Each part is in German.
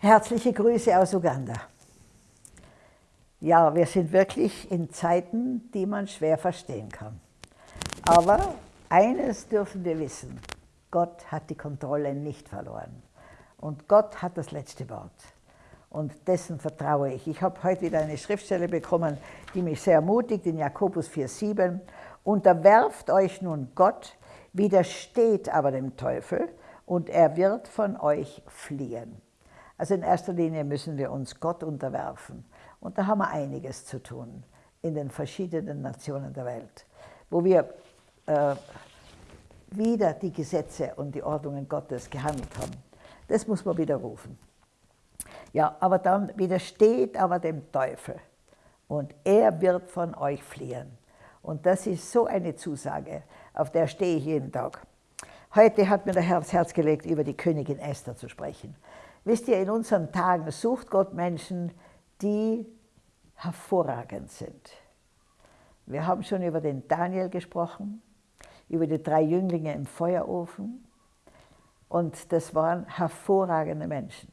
Herzliche Grüße aus Uganda. Ja, wir sind wirklich in Zeiten, die man schwer verstehen kann. Aber eines dürfen wir wissen, Gott hat die Kontrolle nicht verloren. Und Gott hat das letzte Wort. Und dessen vertraue ich. Ich habe heute wieder eine Schriftstelle bekommen, die mich sehr ermutigt, in Jakobus 4,7. Unterwerft euch nun Gott, widersteht aber dem Teufel, und er wird von euch fliehen. Also in erster Linie müssen wir uns Gott unterwerfen. Und da haben wir einiges zu tun in den verschiedenen Nationen der Welt, wo wir äh, wieder die Gesetze und die Ordnungen Gottes gehandelt haben. Das muss man widerrufen. Ja, aber dann widersteht aber dem Teufel und er wird von euch fliehen. Und das ist so eine Zusage, auf der stehe ich jeden Tag. Heute hat mir der Herr ins Herz gelegt, über die Königin Esther zu sprechen. Wisst ihr, in unseren Tagen sucht Gott Menschen, die hervorragend sind. Wir haben schon über den Daniel gesprochen, über die drei Jünglinge im Feuerofen. Und das waren hervorragende Menschen.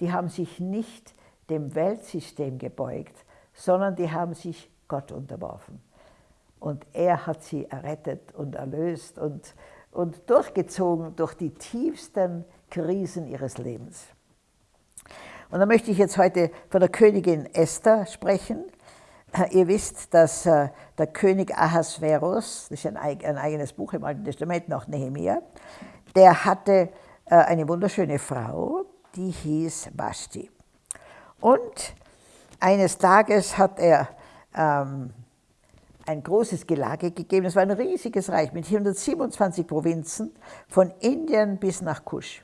Die haben sich nicht dem Weltsystem gebeugt, sondern die haben sich Gott unterworfen. Und er hat sie errettet und erlöst und, und durchgezogen durch die tiefsten Krisen ihres Lebens. Und da möchte ich jetzt heute von der Königin Esther sprechen. Ihr wisst, dass äh, der König Ahasverus, das ist ein, eigenes Buch im Alten Testament, nach Nehemiah, der hatte äh, eine wunderschöne Frau, die hieß Vashti. Und eines Tages hat er ähm, ein großes Gelage gegeben. Es war ein riesiges Reich mit 127 Provinzen, von Indien bis nach Kusch.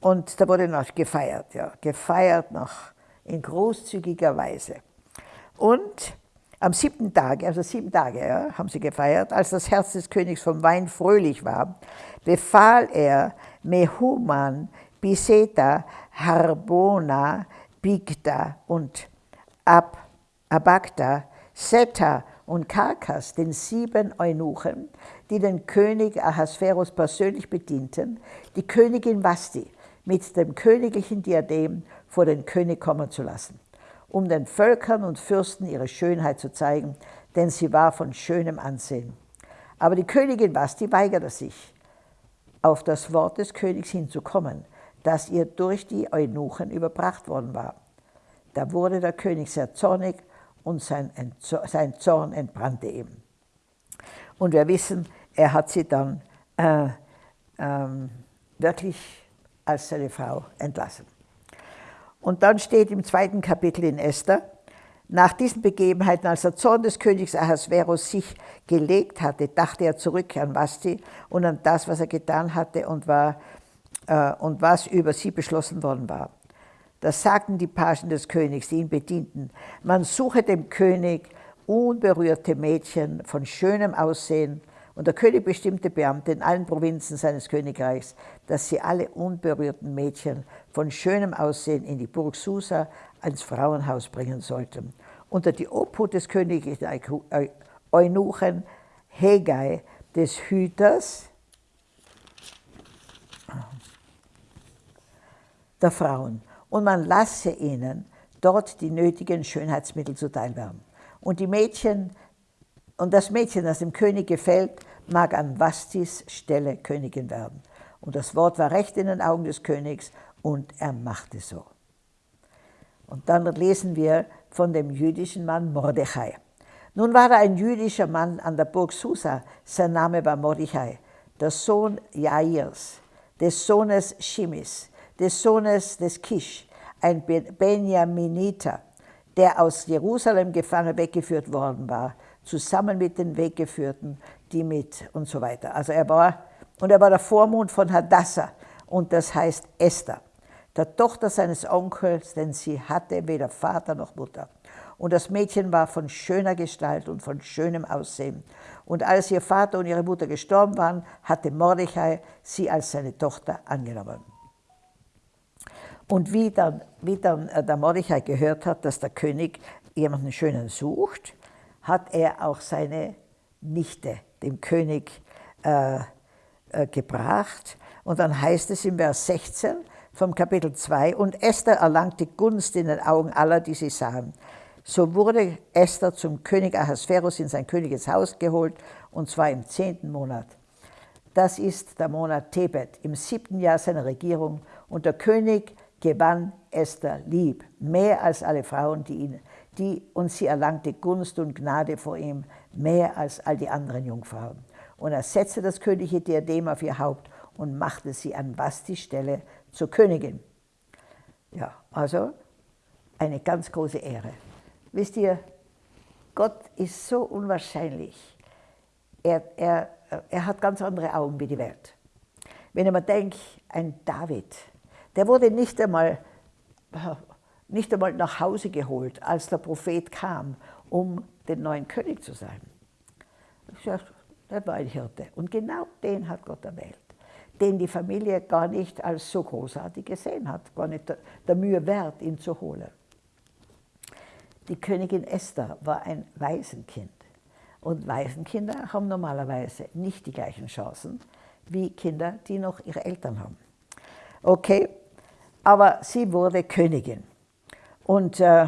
Und da wurde noch gefeiert, ja, gefeiert noch in großzügiger Weise. Und am siebten Tag, also sieben Tage ja, haben sie gefeiert, als das Herz des Königs vom Wein fröhlich war, befahl er Mehuman, Biseta, Harbona, Bigda und Ab, Abagda, Seta und Karkas, den sieben Eunuchen, die den König Ahasverus persönlich bedienten, die Königin Vasti, mit dem königlichen Diadem vor den König kommen zu lassen, um den Völkern und Fürsten ihre Schönheit zu zeigen, denn sie war von schönem Ansehen. Aber die Königin Basti weigerte sich, auf das Wort des Königs hinzukommen, das ihr durch die Eunuchen überbracht worden war. Da wurde der König sehr zornig und sein, sein Zorn entbrannte ihm. Und wir wissen, er hat sie dann äh, ähm, wirklich als seine Frau entlassen. Und dann steht im zweiten Kapitel in Esther, nach diesen Begebenheiten, als der Zorn des Königs Ahasverus sich gelegt hatte, dachte er zurück an Vasti und an das, was er getan hatte und, war, äh, und was über sie beschlossen worden war. Das sagten die Pagen des Königs, die ihn bedienten. Man suche dem König unberührte Mädchen von schönem Aussehen und der König bestimmte Beamte in allen Provinzen seines Königreichs, dass sie alle unberührten Mädchen von schönem Aussehen in die Burg Susa ans Frauenhaus bringen sollten. Unter die Obhut des königlichen Eunuchen Hegai, des Hüters der Frauen. Und man lasse ihnen dort die nötigen Schönheitsmittel zuteil werden. Und die Mädchen und das Mädchen, das dem König gefällt, mag an Vastis Stelle Königin werden. Und das Wort war recht in den Augen des Königs und er machte so. Und dann lesen wir von dem jüdischen Mann Mordechai. Nun war da ein jüdischer Mann an der Burg Susa, sein Name war Mordechai, der Sohn Jairs, des Sohnes Shimis, des Sohnes des Kish, ein Benjaminiter, der aus Jerusalem gefangen weggeführt worden war, zusammen mit den Weggeführten, die mit und so weiter. Also er war, und er war der Vormund von Hadassah und das heißt Esther, der Tochter seines Onkels, denn sie hatte weder Vater noch Mutter. Und das Mädchen war von schöner Gestalt und von schönem Aussehen. Und als ihr Vater und ihre Mutter gestorben waren, hatte Mordechai sie als seine Tochter angenommen. Und wie dann, wie dann äh, der Mordechai gehört hat, dass der König jemanden Schönen sucht, hat er auch seine Nichte dem König äh, äh, gebracht. Und dann heißt es im Vers 16, vom Kapitel 2. Und Esther erlangte Gunst in den Augen aller, die sie sahen. So wurde Esther zum König Ahasverus in sein königes Haus geholt, und zwar im zehnten Monat. Das ist der Monat Tebet, im siebten Jahr seiner Regierung. Und der König gewann Esther lieb, mehr als alle Frauen, die ihn, die, und sie erlangte Gunst und Gnade vor ihm, mehr als all die anderen Jungfrauen. Und er setzte das königliche Diadem auf ihr Haupt und machte sie an Vasti Stelle zur Königin. Ja, also eine ganz große Ehre. Wisst ihr, Gott ist so unwahrscheinlich. Er, er, er hat ganz andere Augen wie die Welt. Wenn ich mir denke, ein David, der wurde nicht einmal, nicht einmal nach Hause geholt, als der Prophet kam, um den neuen König zu sein. Der war ein Hirte. Und genau den hat Gott erwählt den die Familie gar nicht als so großartig gesehen hat, gar nicht der, Mühe wert, ihn zu holen. Die Königin Esther war ein Waisenkind. Und Waisenkinder haben normalerweise nicht die gleichen Chancen wie Kinder, die noch ihre Eltern haben. Okay, aber sie wurde Königin. Und äh,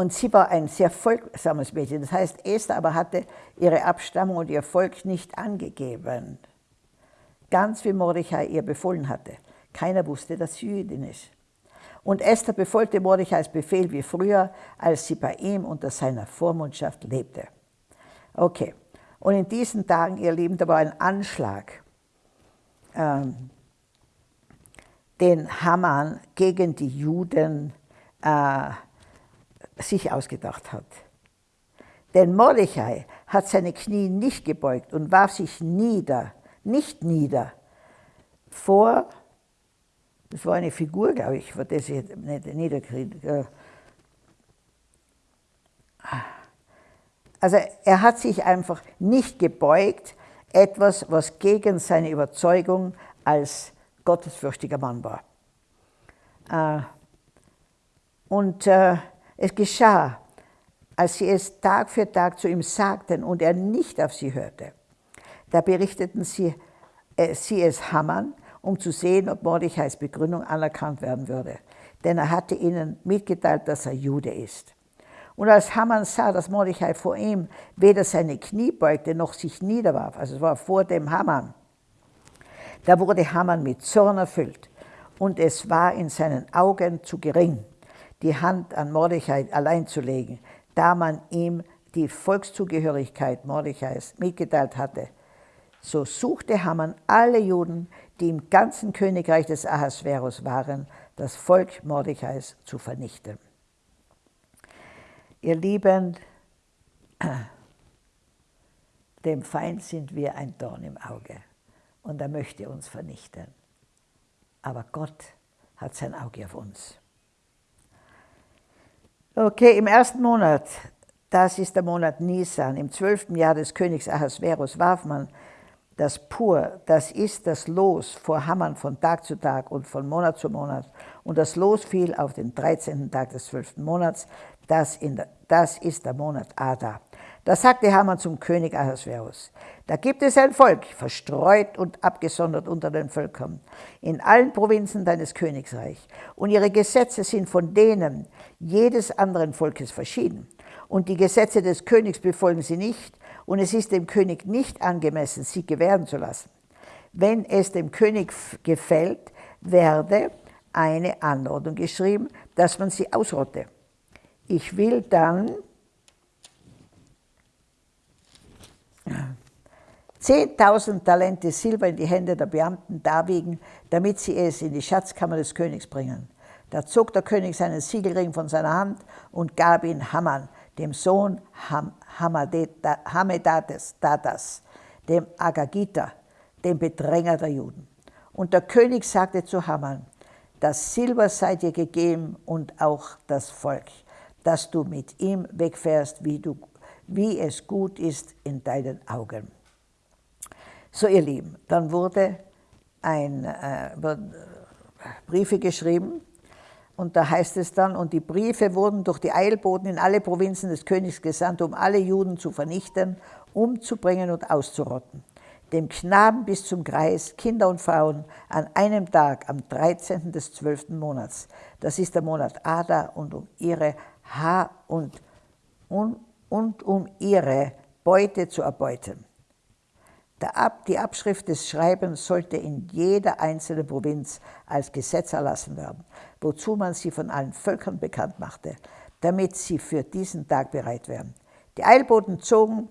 und sie war ein sehr folgsames Mädchen. Das heißt, Esther aber hatte ihre Abstammung und ihr Volk nicht angegeben. Ganz wie Mordechai ihr befohlen hatte. Keiner wusste, dass sie Jüdin ist. Und Esther befolgte Mordechais Befehl wie früher, als sie bei ihm unter seiner Vormundschaft lebte. Okay, und in diesen Tagen, ihr Lieben, da war ein Anschlag, ähm, den Haman gegen die Juden äh, sich ausgedacht hat. Denn Mordechai hat seine Knie nicht gebeugt und warf sich nieder, nicht nieder, vor, das war eine Figur, glaube ich, vor der sie nicht niederkriegt. Also er hat sich einfach nicht gebeugt, etwas, was gegen seine Überzeugung als gottesfürchtiger Mann war. Äh, und äh, es geschah, als sie es Tag für Tag zu ihm sagten und er nicht auf sie hörte. Da berichteten sie, äh, sie es Haman, um zu sehen, ob Mordechais Begründung anerkannt werden würde. Denn er hatte ihnen mitgeteilt, dass er Jude ist. Und als Haman sah, dass Mordechai vor ihm weder seine Knie beugte noch sich niederwarf, also es war vor dem Haman, da wurde Haman mit Zorn erfüllt und es war in seinen Augen zu gering, die Hand an Mordechai allein zu legen, da man ihm die Volkszugehörigkeit Mordechais mitgeteilt hatte. So suchte Haman alle Juden, die im ganzen Königreich des Ahasverus waren, das Volk Mordechais zu vernichten. Ihr Lieben, dem Feind sind wir ein Dorn im Auge und er möchte uns vernichten. Aber Gott hat sein Auge auf uns. Okay, im ersten Monat, das ist der Monat Nisan, im zwölften Jahr des Königs Ahasverus warf man das Pur, das ist das Los, vor Hammern von Tag zu Tag und von Monat zu Monat. Und das Los fiel auf den 13. Tag des zwölften Monats, das, der, das ist der Monat Ada. Da sagte Haman zum König Ahasverus, da gibt es ein Volk, verstreut und abgesondert unter den Völkern, in allen Provinzen deines Königsreichs. Und ihre Gesetze sind von denen jedes anderen Volkes verschieden. Und die Gesetze des Königs befolgen sie nicht, und es ist dem König nicht angemessen, sie gewähren zu lassen. Wenn es dem König gefällt, werde eine Anordnung geschrieben, dass man sie ausrotte. Ich will dann 10.000 Talente Silber in die Hände der Beamten darbiegen, damit sie es in die Schatzkammer des Königs bringen. Da zog der König seinen Siegelring von seiner Hand und gab ihn Haman, dem Sohn Ham Hamedates, Datas, dem Agagita, dem Bedränger der Juden. Und der König sagte zu Haman, das Silber sei dir gegeben und auch das Volk, dass du mit ihm wegfährst, wie, du, wie es gut ist in deinen Augen. So, ihr Lieben, dann wurde ein, äh, Briefe geschrieben und da heißt es dann, und die Briefe wurden durch die Eilboten in alle Provinzen des Königs gesandt, um alle Juden zu vernichten, umzubringen und auszurotten. dem Knaben bis zum Kreis, Kinder und Frauen, an einem Tag, am 13. des 12. Monats. Das ist der Monat Ada und um ihre ha und, und, und um ihre Beute zu erbeuten. Die Abschrift des Schreibens sollte in jeder einzelnen Provinz als Gesetz erlassen werden, wozu man sie von allen Völkern bekannt machte, damit sie für diesen Tag bereit wären. Die Eilboten zogen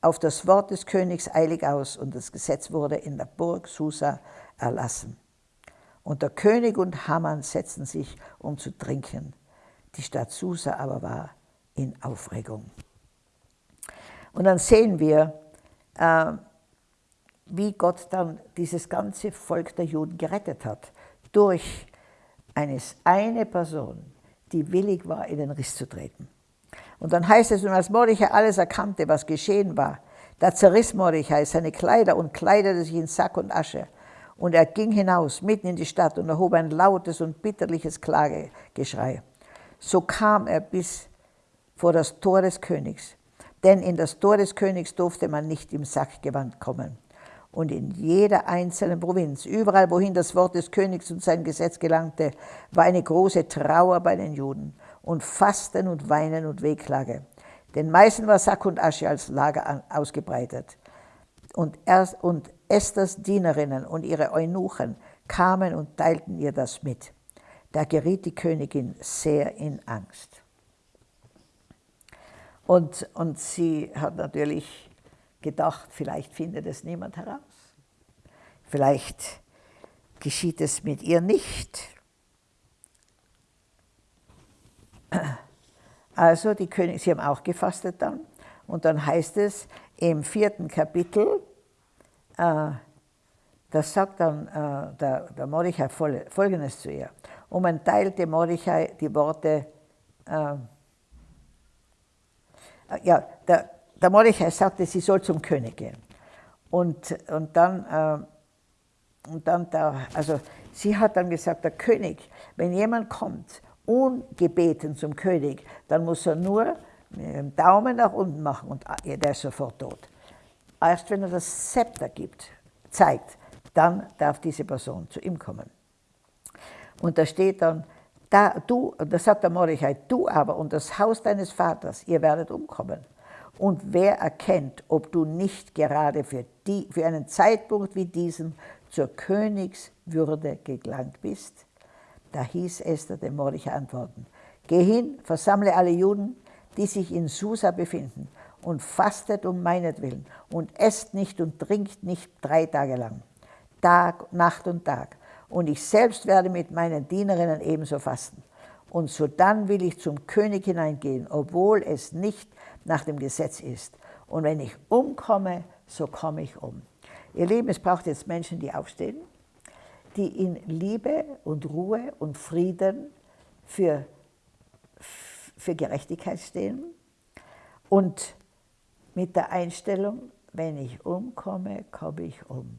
auf das Wort des Königs eilig aus und das Gesetz wurde in der Burg Susa erlassen. Und der König und Haman setzten sich, um zu trinken. Die Stadt Susa aber war in Aufregung. Und dann sehen wir, äh, wie Gott dann dieses ganze Volk der Juden gerettet hat. Durch eines, eine Person, die willig war, in den Riss zu treten. Und dann heißt es, und als Mordechai alles erkannte, was geschehen war, da zerriss Mordechai seine Kleider und kleidete sich in Sack und Asche. Und er ging hinaus, mitten in die Stadt, und erhob ein lautes und bitterliches Klagegeschrei. So kam er bis vor das Tor des Königs. Denn in das Tor des Königs durfte man nicht im Sackgewand kommen und in jeder einzelnen Provinz, überall wohin das Wort des Königs und sein Gesetz gelangte, war eine große Trauer bei den Juden und Fasten und Weinen und Wehklage. Den meisten war Sack und Asche als Lager ausgebreitet. Und, erst, und Esthers Dienerinnen und ihre Eunuchen kamen und teilten ihr das mit. Da geriet die Königin sehr in Angst. Und, und sie hat natürlich gedacht, vielleicht findet es niemand heraus. Vielleicht geschieht es mit ihr nicht. Also die König, sie haben auch gefastet dann. Und dann heißt es im vierten Kapitel, äh, das sagt dann äh, der, der Mordechai folgendes zu ihr. Und man teilte Mordechai die Worte, äh, ja, der, der Mordechai sagte, sie soll zum König gehen. Und, und dann, äh, und dann der, also sie hat dann gesagt, der König, wenn jemand kommt, ungebeten zum König, dann muss er nur mit dem Daumen nach unten machen und äh, der ist sofort tot. Erst wenn er das Zepter gibt, zeigt, dann darf diese Person zu ihm kommen. Und da steht dann, da, du, da sagt der Mordechai, du aber und das Haus deines Vaters, ihr werdet umkommen. Und wer erkennt, ob du nicht gerade für, die, für einen Zeitpunkt wie diesen zur Königswürde gelangt bist? Da hieß Esther dem Mordechai antworten, Geh hin, versammle alle Juden, die sich in Susa befinden, und fastet um meinetwillen und esst nicht und trinkt nicht drei Tage lang, Tag, Nacht und Tag. Und ich selbst werde mit meinen Dienerinnen ebenso fasten. Und sodann will ich zum König hineingehen, obwohl es nicht nach dem Gesetz ist. Und wenn ich umkomme, so komme ich um. Ihr Lieben, es braucht jetzt Menschen, die aufstehen, die in Liebe und Ruhe und Frieden für, für Gerechtigkeit stehen und mit der Einstellung, wenn ich umkomme, komme ich um.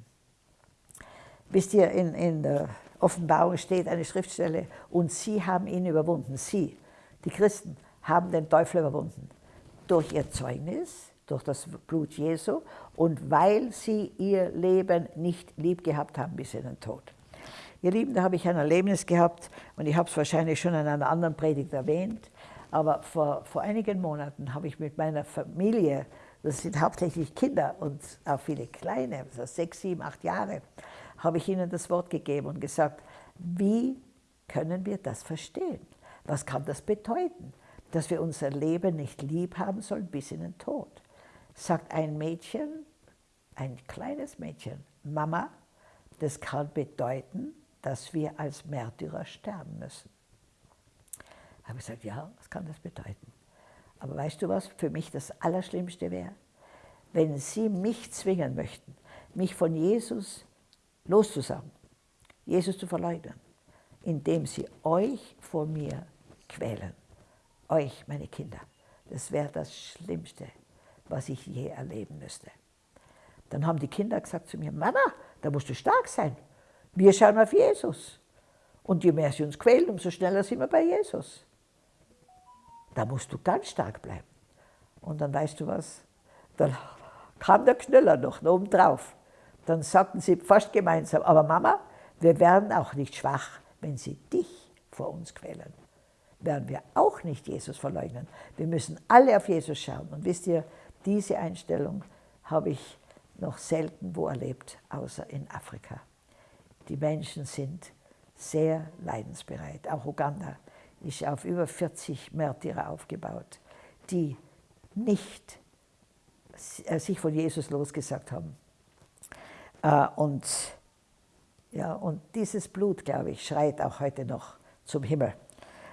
Wisst ihr, in, in der Offenbarung steht eine Schriftstelle, und sie haben ihn überwunden. Sie, die Christen, haben den Teufel überwunden durch ihr Zeugnis, durch das Blut Jesu und weil sie ihr Leben nicht lieb gehabt haben bis in den Tod. Ihr Lieben, da habe ich ein Erlebnis gehabt und ich habe es wahrscheinlich schon in einer anderen Predigt erwähnt, aber vor, vor einigen Monaten habe ich mit meiner Familie, das sind hauptsächlich Kinder und auch viele Kleine, also sechs, sieben, acht Jahre, habe ich ihnen das Wort gegeben und gesagt, wie können wir das verstehen? Was kann das bedeuten? dass wir unser Leben nicht lieb haben sollen bis in den Tod. Sagt ein Mädchen, ein kleines Mädchen, Mama, das kann bedeuten, dass wir als Märtyrer sterben müssen. Ich habe gesagt, ja, was kann das bedeuten? Aber weißt du was für mich das Allerschlimmste wäre? Wenn Sie mich zwingen möchten, mich von Jesus loszusagen, Jesus zu verleugnen, indem Sie euch vor mir quälen euch, meine Kinder. Das wäre das Schlimmste, was ich je erleben müsste. Dann haben die Kinder gesagt zu mir, Mama, da musst du stark sein. Wir schauen auf Jesus. Und je mehr sie uns quälen, umso schneller sind wir bei Jesus. Da musst du ganz stark bleiben. Und dann weißt du was, dann kam der Knüller noch oben drauf. Dann sagten sie fast gemeinsam, aber Mama, wir werden auch nicht schwach, wenn sie dich vor uns quälen. Werden wir auch nicht Jesus verleugnen. Wir müssen alle auf Jesus schauen. Und wisst ihr, diese Einstellung habe ich noch selten wo erlebt, außer in Afrika. Die Menschen sind sehr leidensbereit. Auch Uganda ist auf über 40 Märtyrer aufgebaut, die nicht äh, sich von Jesus losgesagt haben. Äh, und, ja, und dieses Blut, glaube ich, schreit auch heute noch zum Himmel.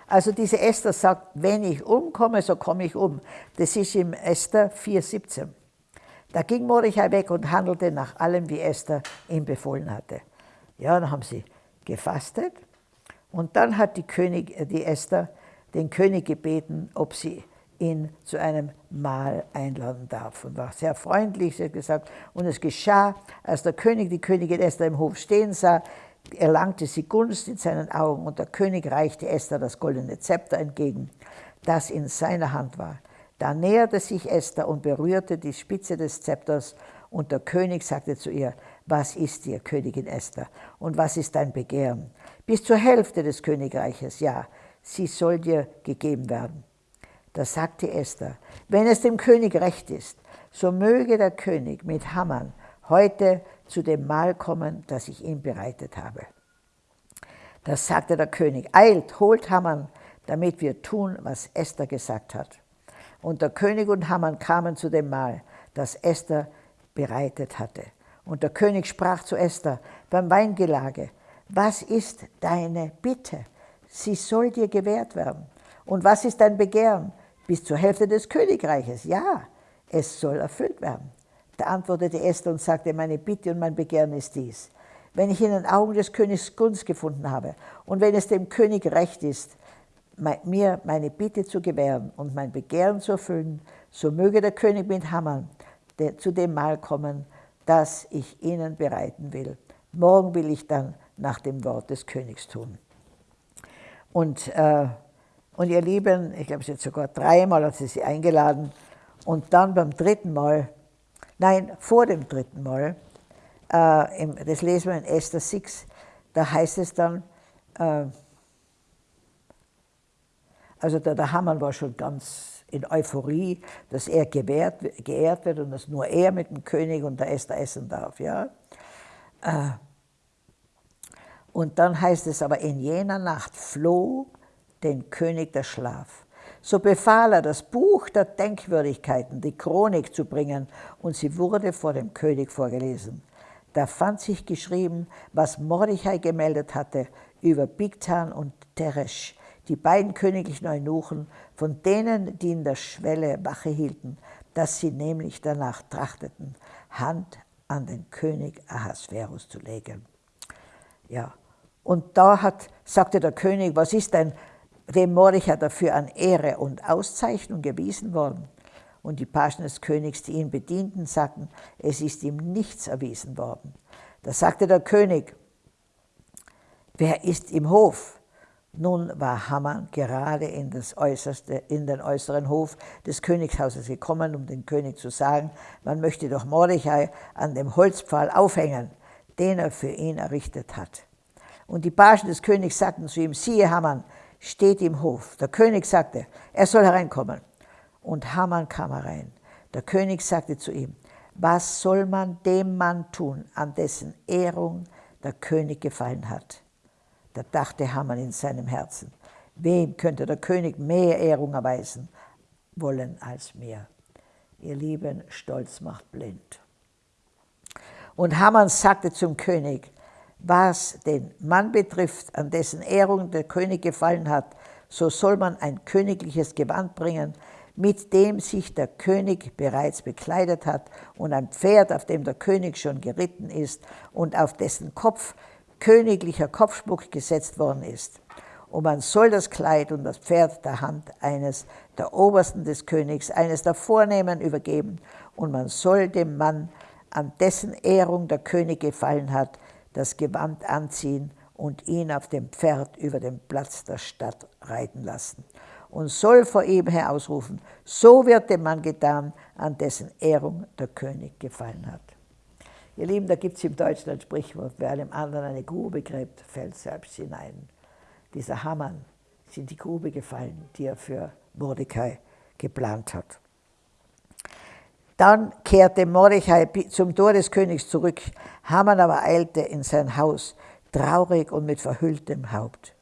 Also diese Esther sagt, wenn ich umkomme, so komme ich um. Das ist im Esther 4,17. Da ging Mordechai weg und handelte nach allem, wie Esther ihm befohlen hatte. Ja, dann haben sie gefastet und dann hat die, König, äh, die Esther den König gebeten, ob sie ihn zu einem Mahl einladen darf. Und war sehr freundlich, sie hat gesagt, und es geschah, als der König die Königin Esther im Hof stehen sah, erlangte sie Gunst in seinen Augen und der König reichte Esther das goldene Zepter entgegen, das in seiner Hand war. Da näherte sich Esther und berührte die Spitze des Zepters und der König sagte zu ihr, was ist dir, Königin Esther, und was ist dein Begehren? Bis zur Hälfte des Königreiches, ja, sie soll dir gegeben werden. Da sagte Esther, wenn es dem König recht ist, so möge der König mit Hammern heute zu dem Mahl kommen, das ich ihm bereitet habe. Da sagte der König, eilt, holt Hammern, damit wir tun, was Esther gesagt hat. Und der König und Hammern kamen zu dem Mahl, das Esther bereitet hatte. Und der König sprach zu Esther beim Weingelage, was ist deine Bitte? Sie soll dir gewährt werden. Und was ist dein Begehren? Bis zur Hälfte des Königreiches. Ja, es soll erfüllt werden. Da antwortete Esther und sagte, meine Bitte und mein Begehren ist dies. Wenn ich in den Augen des Königs Gunst gefunden habe und wenn es dem König recht ist, mir meine Bitte zu gewähren und mein Begehren zu erfüllen, so möge der König mit Hammern zu dem Mahl kommen, das ich ihnen bereiten will. Morgen will ich dann nach dem Wort des Königs tun. Und äh, und ihr Lieben, ich glaube, es ist sogar dreimal hat sie sie eingeladen. Und dann beim dritten Mal, nein, vor dem dritten Mal, äh, im, das lesen wir in Esther 6, da heißt es dann, äh, also der, der Hamann war schon ganz in Euphorie, dass er gewährt, geehrt wird und dass nur er mit dem König und der Esther essen darf. Ja? Äh, und dann heißt es aber, in jener Nacht floh den König der Schlaf. So befahl er, das Buch der Denkwürdigkeiten, die Chronik zu bringen, und sie wurde vor dem König vorgelesen. Da fand sich geschrieben, was Mordechai gemeldet hatte über Bigtan und Teresh, die beiden königlichen Eunuchen, von denen, die in der Schwelle Wache hielten, dass sie nämlich danach trachteten, Hand an den König Ahasverus zu legen. Ja, und da hat, sagte der König, was ist denn dem Mordechai dafür an Ehre und Auszeichnung gewiesen worden. Und die Pagen des Königs, die ihn bedienten, sagten, es ist ihm nichts erwiesen worden. Da sagte der König, wer ist im Hof? Nun war Haman gerade in, das äußerste, in den äußeren Hof des Königshauses gekommen, um dem König zu sagen, man möchte doch Mordechai an dem Holzpfahl aufhängen, den er für ihn errichtet hat. Und die Pagen des Königs sagten zu ihm, siehe Haman, steht im Hof. Der König sagte, er soll hereinkommen. Und Haman kam herein. Der König sagte zu ihm, was soll man dem Mann tun, an dessen Ehrung der König gefallen hat? Da dachte Haman in seinem Herzen, wem könnte der König mehr Ehrung erweisen wollen als mir? Ihr Lieben, Stolz macht blind. Und Haman sagte zum König, was den Mann betrifft, an dessen Ehrung der König gefallen hat, so soll man ein königliches Gewand bringen, mit dem sich der König bereits bekleidet hat, und ein Pferd, auf dem der König schon geritten ist und auf dessen Kopf königlicher Kopfschmuck gesetzt worden ist. Und man soll das Kleid und das Pferd der Hand eines der Obersten des Königs, eines der Vornehmen übergeben, und man soll dem Mann, an dessen Ehrung der König gefallen hat, das Gewand anziehen und ihn auf dem Pferd über den Platz der Stadt reiten lassen und soll vor ihm her ausrufen, so wird dem Mann getan, an dessen Ehrung der König gefallen hat. Ihr Lieben, da gibt es im Deutschen ein Sprichwort, wer einem anderen eine Grube gräbt, fällt selbst hinein. Dieser Hamann in die Grube gefallen, die er für Mordecai geplant hat. Dann kehrte Mordechai zum Tor des Königs zurück. Haman aber eilte in sein Haus, traurig und mit verhülltem Haupt.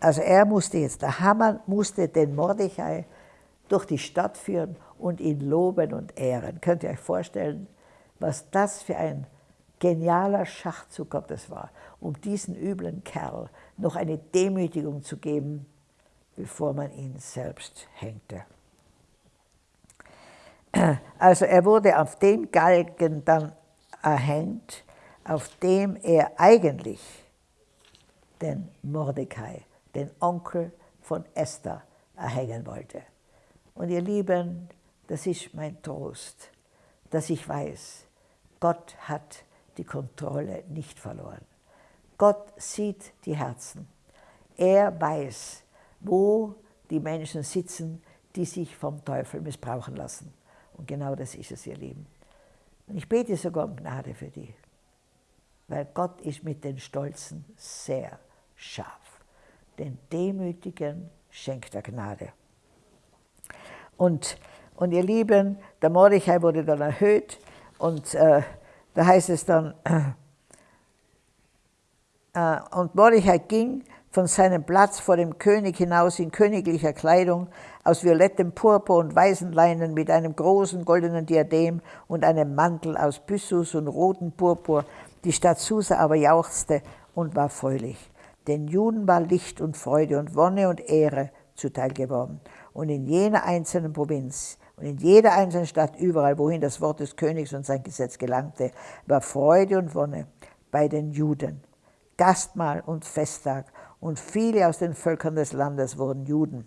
Also er musste jetzt, der Haman musste den Mordechai durch die Stadt führen und ihn loben und ehren. Könnt ihr euch vorstellen, was das für ein genialer Schachzug Gottes war, um diesen üblen Kerl noch eine Demütigung zu geben, bevor man ihn selbst hängte. Also er wurde auf dem Galgen dann erhängt, auf dem er eigentlich den Mordecai, den Onkel von Esther, erhängen wollte. Und ihr Lieben, das ist mein Trost, dass ich weiß, Gott hat die Kontrolle nicht verloren. Gott sieht die Herzen. Er weiß, wo die Menschen sitzen, die sich vom Teufel missbrauchen lassen. Und genau das ist es, ihr Lieben. Ich bete sogar um Gnade für die, weil Gott ist mit den Stolzen sehr scharf. Den Demütigen schenkt er Gnade. Und, und ihr Lieben, der Mordechai wurde dann erhöht und äh, da heißt es dann, äh, und Mordechai ging von seinem Platz vor dem König hinaus in königlicher Kleidung aus violettem Purpur und weißen Leinen mit einem großen goldenen Diadem und einem Mantel aus Byssus und rotem Purpur. Die Stadt Susa aber jauchzte und war fröhlich. Den Juden war Licht und Freude und Wonne und Ehre zuteil geworden. Und in jener einzelnen Provinz und in jeder einzelnen Stadt, überall, wohin das Wort des Königs und sein Gesetz gelangte, war Freude und Wonne bei den Juden. Gastmahl und Festtag und viele aus den Völkern des Landes wurden Juden,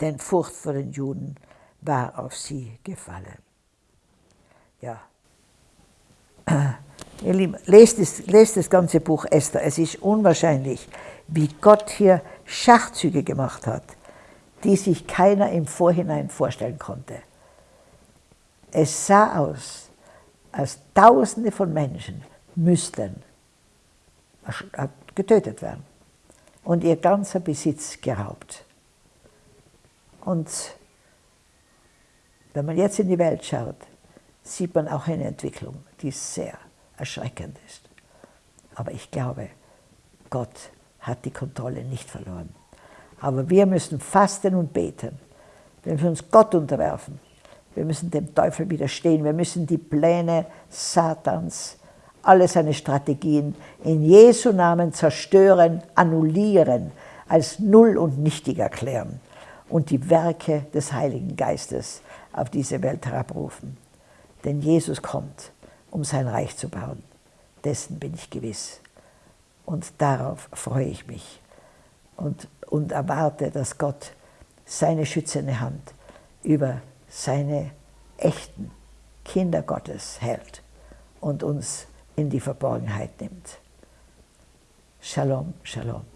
denn Furcht vor den Juden war auf sie gefallen. Ja. Ihr Lieben, lest das, lest das ganze Buch Esther. Es ist unwahrscheinlich, wie Gott hier Schachzüge gemacht hat, die sich keiner im Vorhinein vorstellen konnte. Es sah aus, als Tausende von Menschen müssten getötet werden und ihr ganzer Besitz geraubt. Und wenn man jetzt in die Welt schaut, sieht man auch eine Entwicklung, die sehr erschreckend ist. Aber ich glaube, Gott hat die Kontrolle nicht verloren. Aber wir müssen fasten und beten. Wir müssen uns Gott unterwerfen. Wir müssen dem Teufel widerstehen. Wir müssen die Pläne Satans alle seine Strategien in Jesu Namen zerstören, annullieren, als null und nichtig erklären und die Werke des Heiligen Geistes auf diese Welt herabrufen. Denn Jesus kommt, um sein Reich zu bauen. Dessen bin ich gewiss. Und darauf freue ich mich und, und erwarte, dass Gott seine schützende Hand über seine echten Kinder Gottes hält und uns in die Verborgenheit nimmt. Shalom, Shalom.